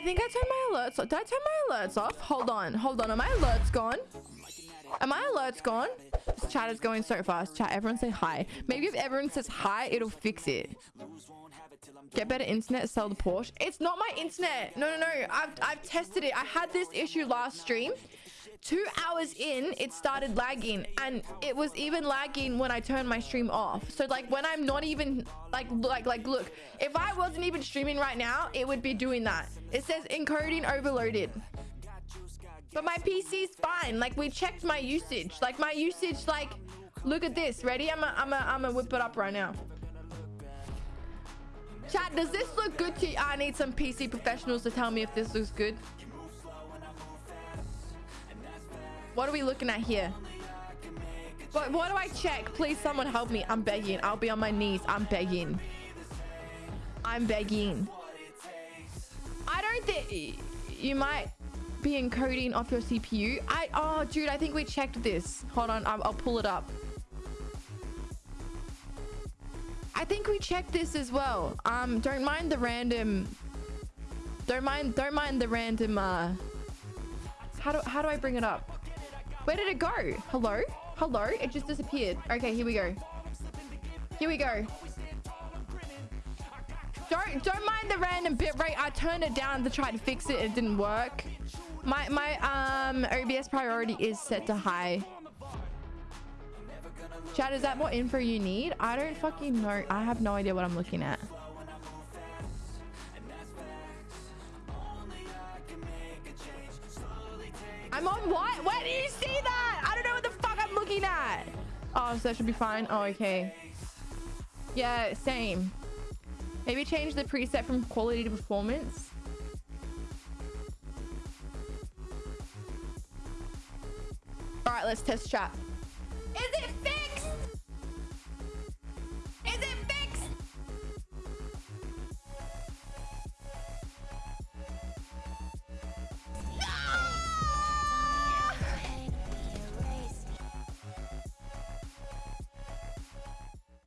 think I turned my alerts off. Did I turn my alerts off? Hold on. Hold on. Are my alerts gone? Are my alerts gone? This chat is going so fast. Chat, everyone say hi. Maybe if everyone says hi, it'll fix it. Get better internet, sell the Porsche. It's not my internet. No, no, no. I've, I've tested it. I had this issue last stream. Two hours in, it started lagging. And it was even lagging when I turned my stream off. So, like, when I'm not even... Like, like, like, look. If I wasn't even streaming right now, it would be doing that. It says encoding overloaded. But my PC's fine. Like, we checked my usage. Like, my usage, like... Look at this. Ready? I'm gonna I'm a, I'm a whip it up right now. Chat, does this look good to you? I need some PC professionals to tell me if this looks good. What are we looking at here? What, what do I check? Please, someone help me. I'm begging. I'll be on my knees. I'm begging. I'm begging. I don't think... You might be encoding off your CPU. I... Oh, dude, I think we checked this. Hold on. I'll, I'll pull it up. I think we checked this as well. Um, don't mind the random... Don't mind... Don't mind the random... Uh, how do, how do I bring it up? Where did it go? Hello? Hello? It just disappeared. Okay, here we go. Here we go. Don't don't mind the random bit rate. I turned it down to try to fix it. It didn't work. My my um OBS priority is set to high. Chad, is that what info you need? I don't fucking know. I have no idea what I'm looking at. I'm on what? Where do you see that? I don't know what the fuck I'm looking at. Oh, so that should be fine. Oh, okay. Yeah, same. Maybe change the preset from quality to performance. All right, let's test chat.